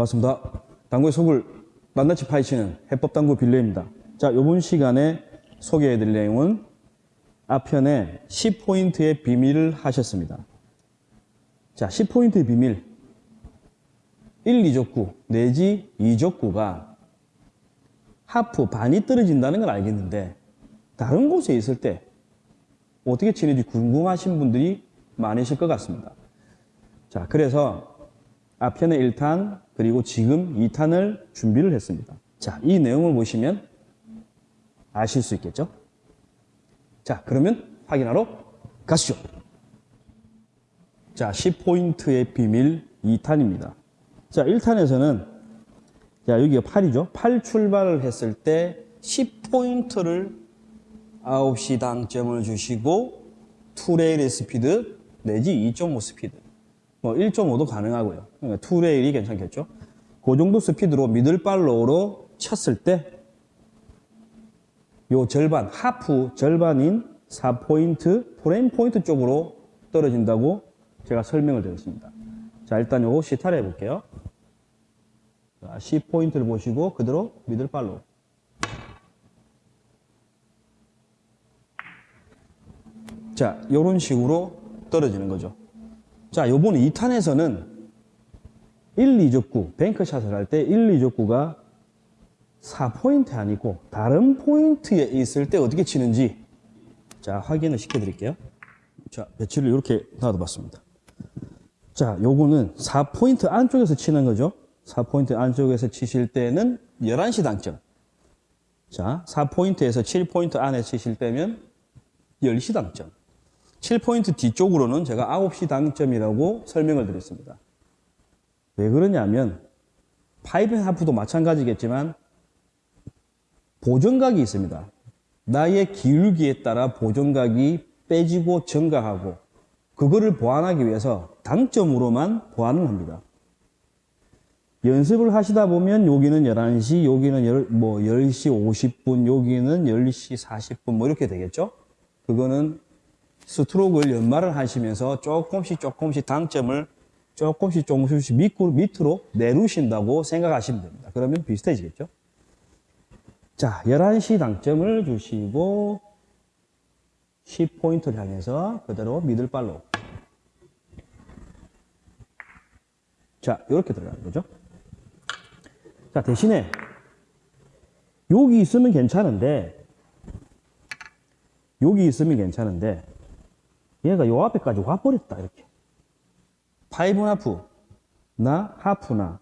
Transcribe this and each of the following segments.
반갑습니다. 당구의 속을 낱낱이 파헤치는 해법당구 빌려입니다. 자, 이번 시간에 소개해드릴 내용은 앞편에 10포인트의 비밀을 하셨습니다. 자, 10포인트의 비밀. 1, 2족구 내지 2족구가 하프 반이 떨어진다는 걸 알겠는데 다른 곳에 있을 때 어떻게 치는지 궁금하신 분들이 많으실 것 같습니다. 자, 그래서 앞편에 1탄 그리고 지금 2탄을 준비를 했습니다. 자, 이 내용을 보시면 아실 수 있겠죠? 자, 그러면 확인하러 가시죠. 자, 10포인트의 비밀 2탄입니다. 자, 1탄에서는 자, 여기가 8이죠. 8 출발을 했을 때 10포인트를 9시 당점을 주시고 two rail의 스피드 내지 2.5 스피드 뭐 1.5도 가능하고요. two rail이 괜찮겠죠. 그 정도 스피드로 middle follow로 쳤을 때 요 절반, half 절반인 4포인트 프레임 포인트 쪽으로 떨어진다고 제가 설명을 드렸습니다. 자, 일단 요거 시타를 해볼게요. 자, 10포인트를 보시고 그대로 middle follow. 자, 요런 식으로 떨어지는 거죠. 자, 요번 2탄에서는 1, 2적구, bank shot을 할 때 1, 2적구가 4포인트 아니고 다른 포인트에 있을 때 어떻게 치는지 자, 확인을 시켜드릴게요. 자, 배치를 이렇게 놔둬봤습니다. 자, 요거는 4포인트 안쪽에서 치는 거죠. 4포인트 안쪽에서 치실 때는 11시 당점. 자, 4포인트에서 7포인트 안에 치실 때면 10시 당점. 7포인트 뒤쪽으로는 제가 9시 당점이라고 설명을 드렸습니다. 왜 그러냐면, 파이브 하프도 마찬가지겠지만, 보정각이 있습니다. 나의 기울기에 따라 보정각이 빼지고 증가하고, 그거를 보완하기 위해서 당점으로만 보완을 합니다. 연습을 하시다 보면 여기는 11시, 여기는 열, 뭐 10시 50분, 여기는 10시 40분 뭐 이렇게 되겠죠? 그거는 스트로크를 연말을 하시면서 조금씩 조금씩 당점을 조금씩 조금씩 밑으로, 밑으로 내루신다고 생각하시면 됩니다. 그러면 비슷해지겠죠? 자, 11시 당점을 주시고 10포인트를 향해서 그대로 미들발로 자, 이렇게 들어가는 거죠. 자, 대신에 여기 있으면 괜찮은데 여기 있으면 괜찮은데 얘가 요 앞에까지 와버렸다 이렇게 파이브 하프 나 하프나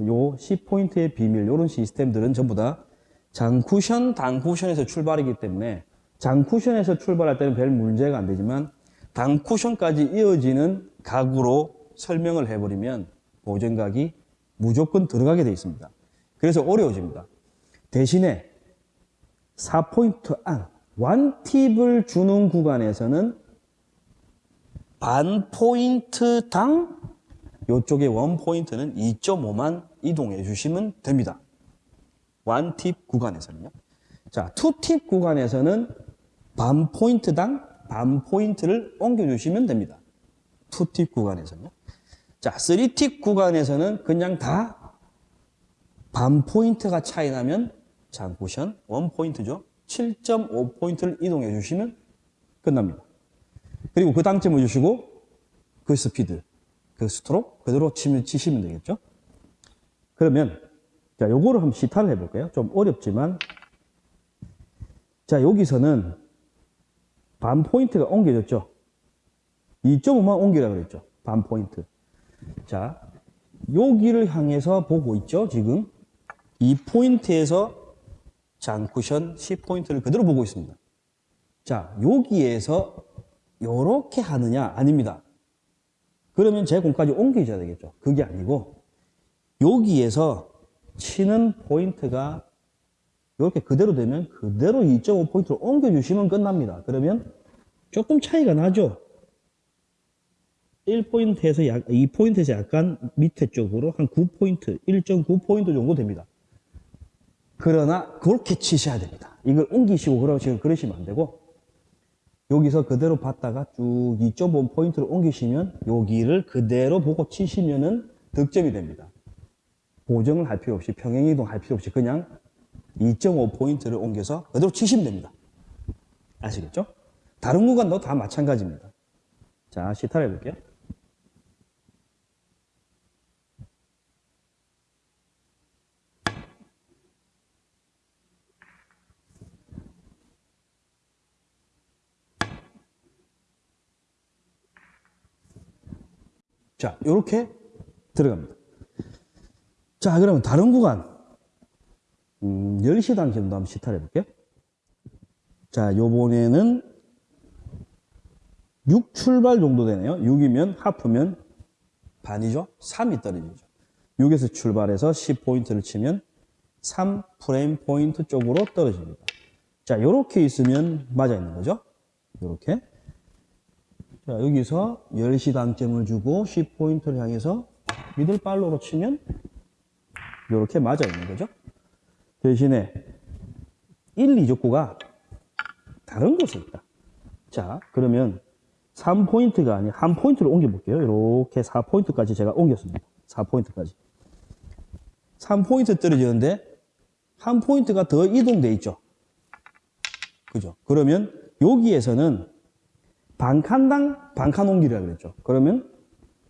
요 10포인트의 비밀 요런 시스템들은 전부 다 장쿠션 단쿠션에서 출발이기 때문에 장쿠션에서 출발할 때는 별 문제가 안 되지만 단쿠션까지 이어지는 각으로 설명을 해버리면 보정각이 무조건 들어가게 되어 있습니다. 그래서 어려워집니다. 대신에 4포인트 안, 원팁을 주는 구간에서는 반 포인트당 이쪽에 원 포인트는 2.5만 이동해 주시면 됩니다. 원 팁 구간에서는요. 자, two 팁 구간에서는 반 포인트당 반 포인트를 옮겨 주시면 됩니다. two 팁 구간에서는요. 자, 3팁 구간에서는 그냥 다 반 포인트가 차이 나면 장쿠션 one 포인트죠. 7.5 포인트를 이동해 주시면 끝납니다. 그리고 그 당점을 주시고 그 스피드, 그 스트로크 그대로 치면, 치시면 되겠죠. 그러면 자, 요거를 한번 시타를 해볼까요? 좀 어렵지만 자, 여기서는 반 포인트가 옮겨졌죠. 2.5만 옮기라 그랬죠. 반 포인트. 자, 여기를 향해서 보고 있죠, 지금. 이 포인트에서 장쿠션 10포인트를 그대로 보고 있습니다. 자, 여기에서 이렇게 하느냐? 아닙니다. 그러면 제 공까지 옮겨줘야 되겠죠. 그게 아니고 여기에서 치는 포인트가 이렇게 그대로 되면 그대로 2.5포인트를 옮겨주시면 끝납니다. 그러면 조금 차이가 나죠. 1포인트에서 약, 2포인트에서 약간 밑에 쪽으로 한 9포인트, 1.9포인트 정도 됩니다. 그러나 그렇게 치셔야 됩니다. 이걸 옮기시고 그러시면 그러시면 안 되고 여기서 그대로 봤다가 쭉 2.5 포인트를 옮기시면 여기를 그대로 보고 치시면은 득점이 됩니다. 보정을 할 필요 없이 평행이동 할 필요 없이 그냥 2.5 포인트를 옮겨서 그대로 치시면 됩니다. 아시겠죠? 다른 구간도 다 마찬가지입니다. 자, 시타를 해볼게요. 자, 이렇게 들어갑니다. 자, 그러면 다른 구간. 음, 10시 당점도 한번 시타를 해볼게요. 자, 요번에는 6 출발 정도 되네요. 6이면 하프면 반이죠. 3이 떨어지죠. 6에서 출발해서 10포인트를 치면 3 프레임 포인트 쪽으로 떨어집니다. 자, 요렇게 있으면 맞아 있는 거죠. 요렇게. 자, 여기서 10시 당점을 주고 10포인트를 향해서 middle follow로 치면 요렇게 맞아 있는 거죠. 대신에 1, 2적구가 다른 곳에 있다. 자, 그러면 3포인트가 아닌 한 포인트를 옮겨볼게요. 이렇게 4포인트까지 제가 옮겼습니다. 4포인트까지. 3포인트 떨어지는데 한 포인트가 더 이동돼 있죠. 그죠? 그러면 여기에서는 반칸당 반칸 옮기라 그랬죠. 그러면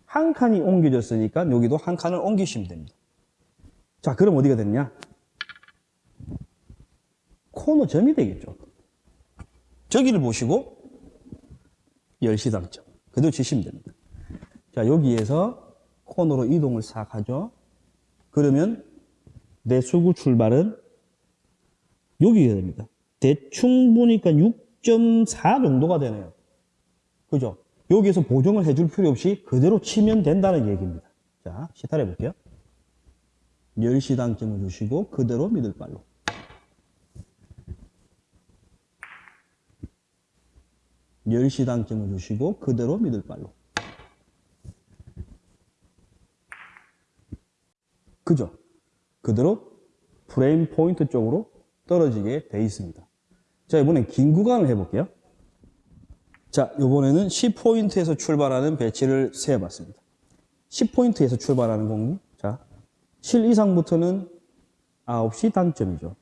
한 칸이 옮겨졌으니까 여기도 한 칸을 옮기시면 됩니다. 자, 그럼 어디가 됐냐? 코너 점이 되겠죠. 저기를 보시고 10시 당점. 그대로 치시면 됩니다. 자, 여기에서 코너로 이동을 싹 하죠. 그러면 내 수구 출발은 여기가 됩니다. 대충 보니까 6.4 정도가 되네요. 그죠? 여기에서 보정을 해줄 필요 없이 그대로 치면 된다는 얘기입니다. 자, 시타를 해볼게요. 10시 당점을 주시고 그대로 미들발로. 열시 당점을 주시고 그대로 미들발로. 그죠? 그대로 프레임 포인트 쪽으로 떨어지게 돼 있습니다. 자, 이번엔 긴 구간을 해볼게요. 자, 이번에는 10포인트에서 출발하는 배치를 세워봤습니다. 10포인트에서 출발하는 공기. 자, 7 이상부터는 9시 당점이죠.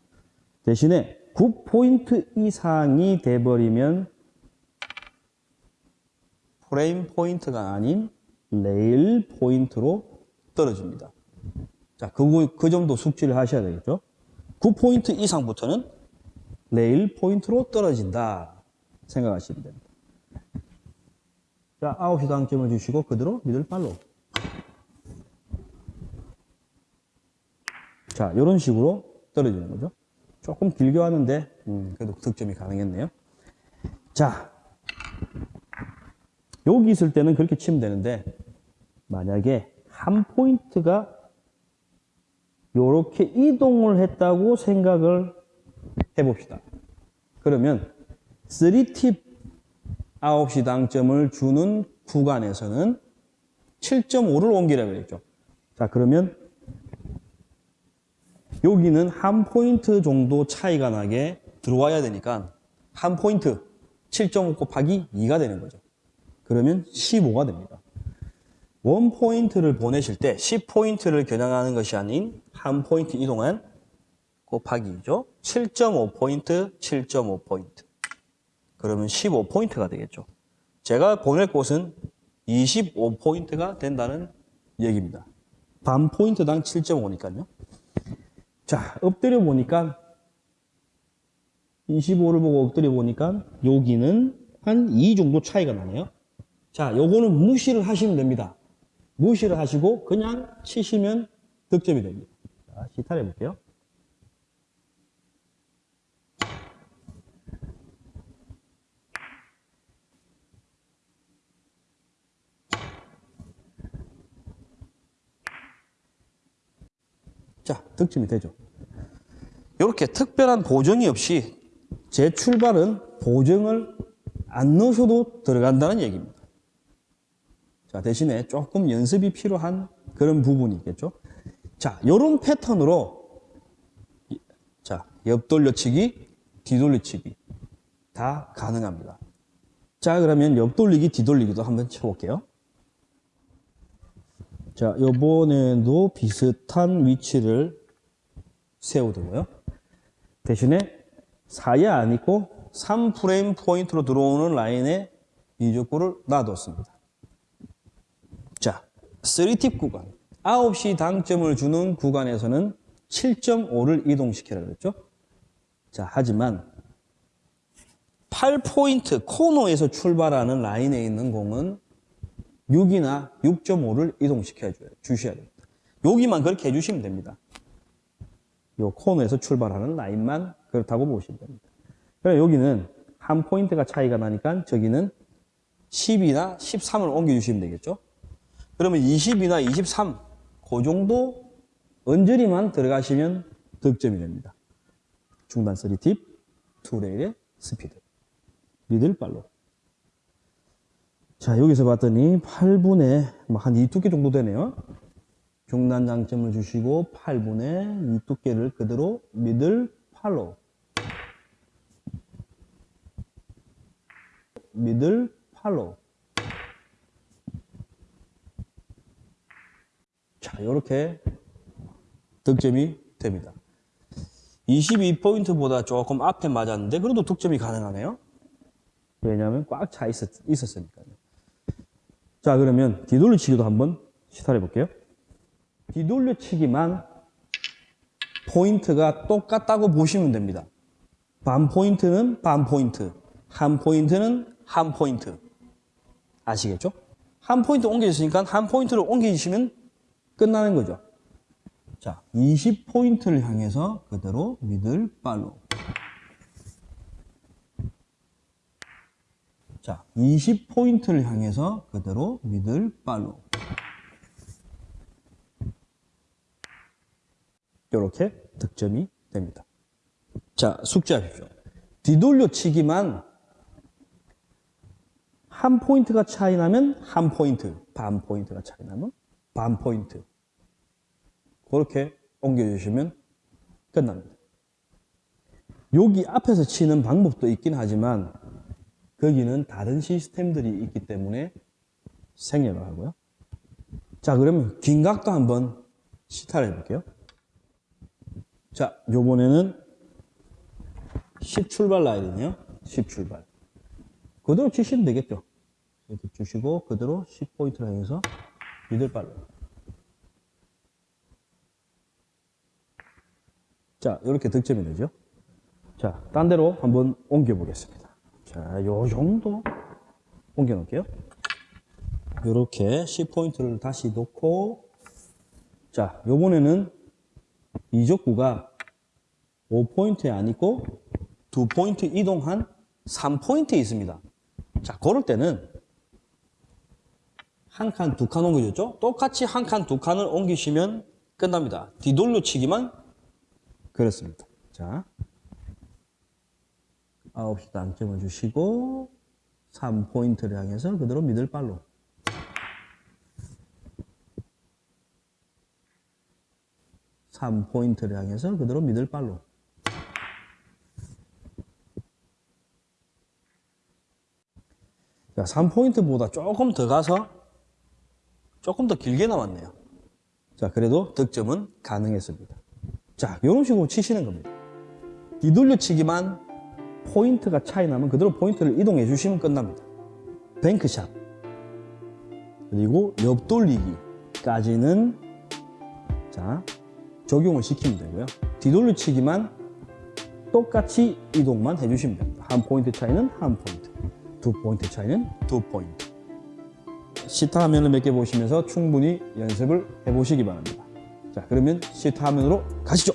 대신에 9포인트 이상이 돼버리면 프레임 포인트가 아닌 레일 포인트로 떨어집니다. 자, 그, 그 정도 숙지를 하셔야 되겠죠. 9포인트 이상부터는 레일 포인트로 떨어진다. 생각하시면 됩니다. 자, 9시 당점을 주시고 그대로 middle follow. 자, 이런 식으로 떨어지는 거죠. 조금 길게 하는데, 음, 그래도 득점이 가능했네요. 자, 여기 있을 때는 그렇게 치면 되는데, 만약에 한 포인트가 이렇게 이동을 했다고 생각을 해봅시다. 그러면 3팁 9시 당점을 주는 구간에서는 7.5를 옮기라고 그랬죠. 자, 그러면 여기는 한 포인트 정도 차이가 나게 들어와야 되니까 한 포인트 7.5 곱하기 2가 되는 거죠. 그러면 15가 됩니다. one 포인트를 보내실 때 10포인트를 겨냥하는 것이 아닌 한 포인트 이동한 곱하기 2죠. 7.5포인트, 7.5포인트. 그러면 15포인트가 되겠죠. 제가 보낼 곳은 25포인트가 된다는 얘기입니다. 반 포인트당 7.5니까요. 자, 엎드려 보니까 25를 보고 엎드려 보니까 여기는 한 2 정도 차이가 나네요. 자, 요거는 무시를 하시면 됩니다. 무시를 하시고 그냥 치시면 득점이 됩니다. 자, 시타를 해볼게요. 자, 득점이 되죠. 이렇게 특별한 보정이 없이 제 출발은 보정을 안 넣으셔도 들어간다는 얘기입니다. 자, 대신에 조금 연습이 필요한 그런 부분이 있겠죠. 자, 요런 패턴으로 자, 옆 돌려치기, 뒤돌려치기 다 가능합니다. 자, 그러면 옆 돌리기, 뒤돌리기도 한번 쳐볼게요. 자, 요번에도 비슷한 위치를 세우고요. 대신에 4에 안 있고 3프레임 포인트로 들어오는 라인에 이적구를 놔뒀습니다. 자, 3팁 구간. 9시 당점을 주는 구간에서는 7.5를 이동시키라 그랬죠? 자, 하지만 8포인트 코너에서 출발하는 라인에 있는 공은 6이나 6.5를 이동시켜 줘야 주셔야 됩니다. 여기만 그렇게 해주시면 됩니다. 요 코너에서 출발하는 라인만 그렇다고 보시면 됩니다. 그럼 여기는 한 포인트가 차이가 나니까 저기는 10이나 13을 옮겨주시면 되겠죠. 그러면 20이나 23, 그 정도 언저리만 들어가시면 득점이 됩니다. 중단 3팁, two rail의 스피드, 미들발로. 자, 여기서 봤더니 8분의 한 2두께 정도 되네요. 중단 장점을 주시고 8분의 2두께를 그대로 미들 팔로우. 미들 팔로우. 자, 이렇게 득점이 됩니다. 22포인트보다 조금 앞에 맞았는데 그래도 득점이 가능하네요. 왜냐하면 꽉 차 있었으니까요. 자, 그러면 뒤돌려치기도 한번 시도해 볼게요. 뒤돌려치기만 포인트가 똑같다고 보시면 됩니다. 반 포인트는 반 포인트, 한 포인트는 한 포인트. 아시겠죠? 한 포인트 옮겨졌으니까 한 포인트를 옮겨주시면 끝나는 거죠. 자, 20포인트를 향해서 그대로 미들 팔로. 자, 20포인트를 향해서 그대로 미들 팔로. 이렇게 득점이 됩니다. 자, 숙지하십시오. 뒤돌려치기만 한 포인트가 차이 나면 한 포인트, 반 포인트가 차이 나면 반 포인트. 그렇게 옮겨주시면 끝납니다. 여기 앞에서 치는 방법도 있긴 하지만 거기는 다른 시스템들이 있기 때문에 생략을 하고요. 자, 그러면 긴각도 한번 시타를 해볼게요. 자, 요번에는 10 출발 라인이요. 10 출발. 그대로 치시면 되겠죠. 이렇게 주시고 그대로 10포인트를 향해서 미들발로. 자, 이렇게 득점이 되죠. 자, 딴 데로 한번 옮겨 보겠습니다. 자, 요 정도 옮겨 놓을게요. 이렇게 10포인트를 다시 놓고 자, 요번에는 이적구가 5포인트에 안 있고 2포인트 이동한 3포인트에 있습니다. 자, 그럴 때는 한 칸, 두 칸 옮겨줬죠? 똑같이 한 칸, 두 칸을 옮기시면 끝납니다. 뒤돌려치기만 그렇습니다. 자, 9시 당점을 주시고 3포인트를 향해서 그대로 미들발로 삼 포인트를 향해서 그대로 미들발로 자, 3포인트보다 조금 더 가서 조금 더 길게 남았네요. 자, 그래도 득점은 가능했습니다. 자, 이런 식으로 치시는 겁니다. 뒤돌려치기만 포인트가 차이 나면 그대로 포인트를 이동해 주시면 끝납니다. 뱅크샷 그리고 옆돌리기까지는 자 적용을 시키면 되고요. 뒤돌려치기만 똑같이 이동만 해주시면 됩니다. 한 포인트 차이는 한 포인트, 두 포인트 차이는 두 포인트. 시타 화면을 몇 개 보시면서 충분히 연습을 해보시기 바랍니다. 자, 그러면 시타 화면으로 가시죠.